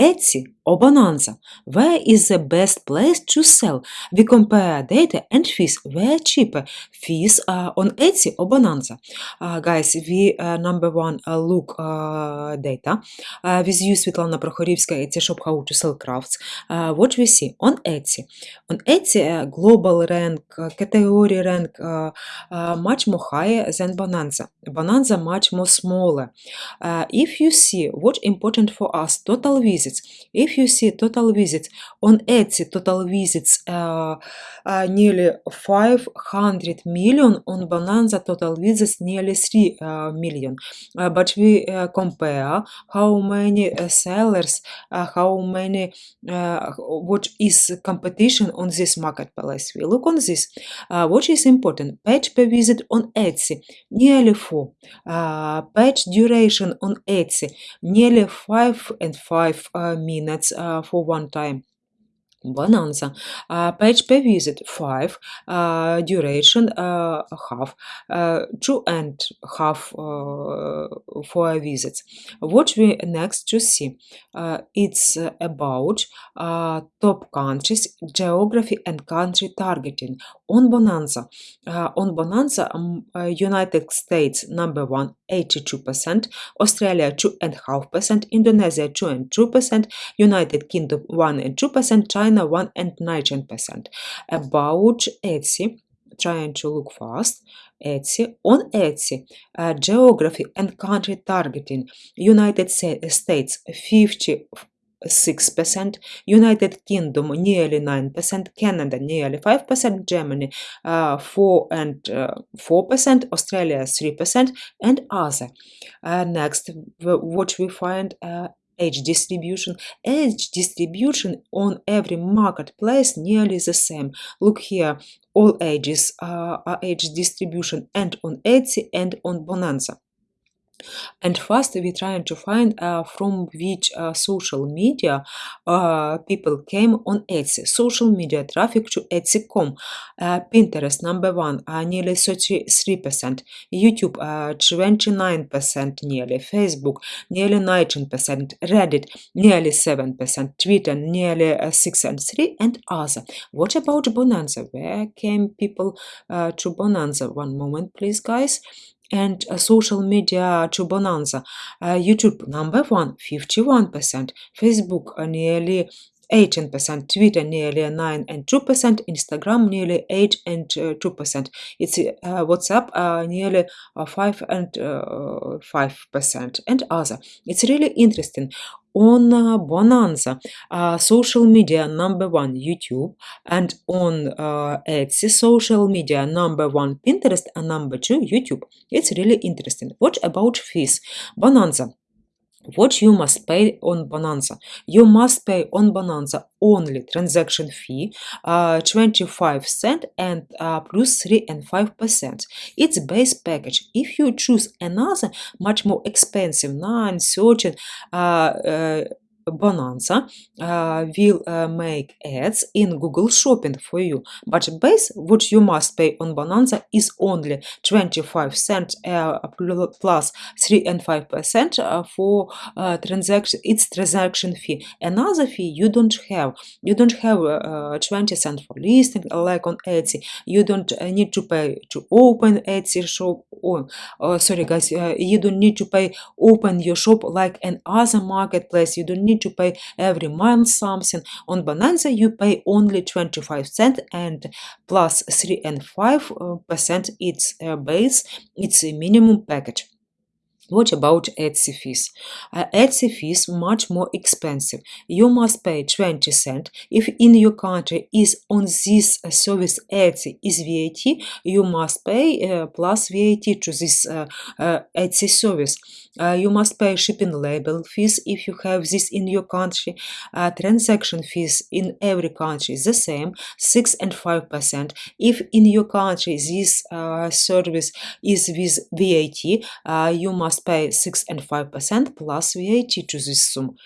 Etsy or Bonanza? Where is the best place to sell? We compare data and fees. Where cheaper? Fees uh, on Etsy or Bonanza? Uh, guys, we uh, number one uh, look uh, data. Uh, with you, Svetlana Prokhorivska, Etsy shop how to sell crafts. Uh, what we see on Etsy? On Etsy, uh, global rank, uh, category rank uh, uh, much more higher than Bonanza. Bonanza much more smaller. Uh, if you see what important for us, total visits. If you see total visits on Etsy, total visits uh, uh, nearly 500 million, on Bonanza total visits nearly 3 uh, million. But we compare how many sellers, how many, what is competition on this marketplace. We look on this. What is important? Page per visit on Etsy, nearly 4. Uh, page duration on Etsy, nearly 5 and 5 uh, minutes uh, for one time. Bonanza. Uh, page per visit 5, uh, duration uh, half, 2 and half for a visit. What we next to see? It's about top countries, geography and country targeting on Bonanza. On Bonanza, um, United States number one, 82%, Australia 2.5%, Indonesia 2 and 2%, United Kingdom 1 and 2%, China 1 and 19%. About Etsy, trying to look fast. Etsy on Etsy, uh, geography and country targeting. United States 56%, United Kingdom nearly 9%, Canada nearly 5%, Germany uh, 4 and uh, 4%, Australia 3%, and other. Uh, next, what we find uh, age distribution. Age distribution on every marketplace nearly the same. Look here, all ages uh, are age distribution and on Etsy and on Bonanza. And first, we're trying to find uh, from which uh, social media uh, people came on Etsy. Social media traffic to Etsy.com. Uh, Pinterest, number one, uh, nearly 33%. YouTube, uh, 29% nearly. Facebook, nearly 19%. Reddit, nearly 7%. Twitter, nearly uh, 6 and 3, and other. What about Bonanza? Where came people uh, to Bonanza? One moment, please, guys and uh, social media to Bonanza. Uh, YouTube number one, 51%. Facebook uh, nearly 18%, Twitter nearly 9 and 2%, Instagram nearly 8 and uh, 2%. It's uh, WhatsApp uh, nearly uh, 5 and uh, 5% and other. It's really interesting. On uh, Bonanza, uh, social media number one YouTube, and on uh, Etsy, social media number one Pinterest, and number two YouTube. It's really interesting. What about fees? Bonanza what you must pay on Bonanza. You must pay on Bonanza only transaction fee, uh, 25 cent and uh, plus 3 and 5 percent. It's base package. If you choose another much more expensive 9, 13, uh, uh, Bonanza will make ads in Google Shopping for you. But base what you must pay on Bonanza is only 25 cents pl- plus 3 and 5 percent for transaction. It's transaction fee. Another fee you don't have. You don't have uh, 20 cents for listing like on Etsy. You don't need to pay to open Etsy shop. Oh, uh, sorry guys, uh, you don't need to pay open your shop like an other marketplace. You don't need to pay every month something. On Bonanza, you pay only 25 cents and plus 3 and 5 uh, percent its uh, base, it's a minimum package. What about Etsy fees? Uh, Etsy fees much more expensive. You must pay 20 cent. If in your country is on this uh, service Etsy is VAT, you must pay uh, plus VAT to this uh, uh, Etsy service. Uh, you must pay shipping label fees if you have this in your country. Uh, transaction fees in every country is the same, 6 and 5 percent. If in your country this uh, service is with VAT, uh, you must pay 6 and 5 percent plus VAT to this sum.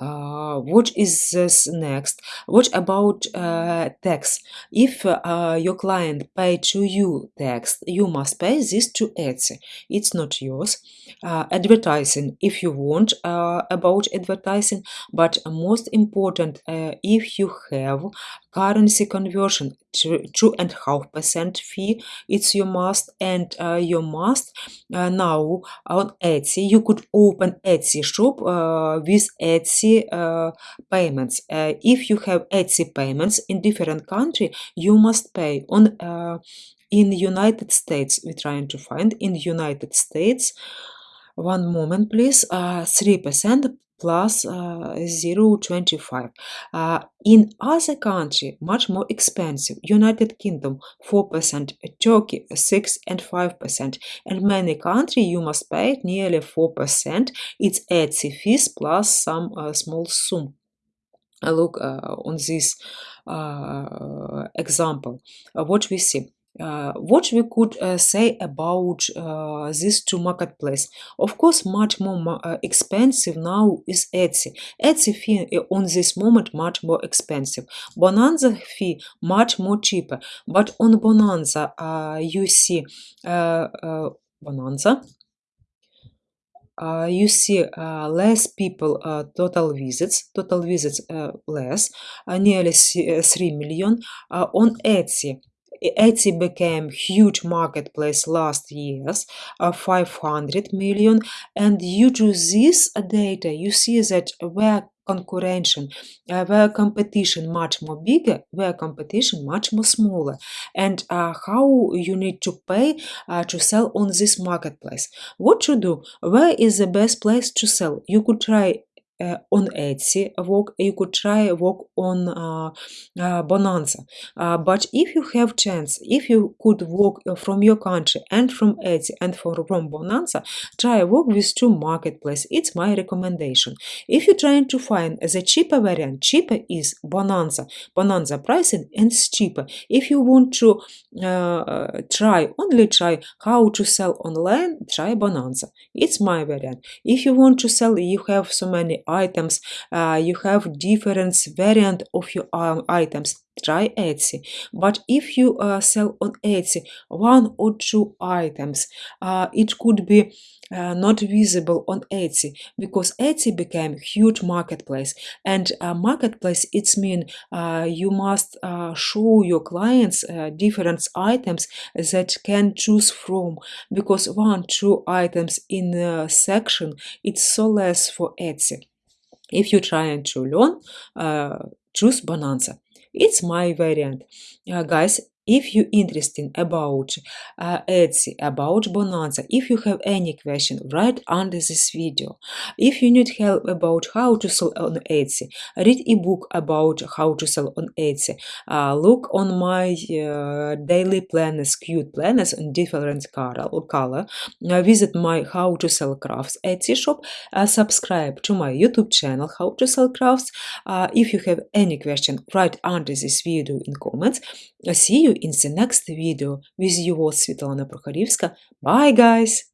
uh, what is this next? What about uh, tax? If uh, your client pay to you tax, you must pay this to Etsy. It's not yours. Advertising, if you want about advertising, but most important, if you have currency conversion two and half percent fee, it's your must, and uh, your must uh, now on Etsy. You could open Etsy shop uh, with Etsy uh, payments. Uh, if you have Etsy payments in different country, you must pay on uh, in United States. We're trying to find in United States. One moment, please. Three percent plus uh, 0.25. Uh, in other country, much more expensive. United Kingdom 4%, Turkey 6 and 5%, and many country you must pay nearly 4%. It's Etsy fees plus some uh, small sum. Uh, look uh, on this uh, example. What we see. Uh, what we could uh, say about uh, these two marketplace? Of course much more uh, expensive now is etsy. Etsy fee uh, on this moment much more expensive. Bonanza fee much more cheaper. But on bonanza uh, you see bonanza uh, you see uh, less people uh, total visits total visits less nearly uh, 3 million on etsy Etsy became huge marketplace last years, uh, 500 million, and due to this data, you see that where concurrence, uh, where competition much more bigger, where competition much more smaller, and uh, how you need to pay uh, to sell on this marketplace. What to do? Where is the best place to sell? You could try on Etsy work, you could try work on Bonanza. But if you have chance, if you could work from your country and from Etsy and from, from Bonanza, try work with two marketplace. It's my recommendation. If you're trying to find the cheaper variant, cheaper is Bonanza. Bonanza pricing and cheaper. If you want to uh, try, only try how to sell online, try Bonanza. It's my variant. If you want to sell, you have so many items, uh, you have different variant of your um, items. Try Etsy. But if you uh, sell on Etsy one or two items, uh, it could be uh, not visible on Etsy because Etsy became huge marketplace. And uh, marketplace it's mean uh, you must show your clients different items that can choose from because one two items in a section it's so less for Etsy if you're trying to learn uh, choose Bonanza. It's my variant. Uh, guys if you interested about uh, Etsy, about Bonanza, if you have any question, write under this video. If you need help about how to sell on Etsy, read ebook about how to sell on Etsy. Uh, look on my uh, daily planners, cute planners in different color. color. Uh, visit my how to sell crafts Etsy shop. Uh, subscribe to my YouTube channel, how to sell crafts. Uh, if you have any question, write under this video in comments. See you in the next video with your Svetlana Prokhorivska. Bye guys!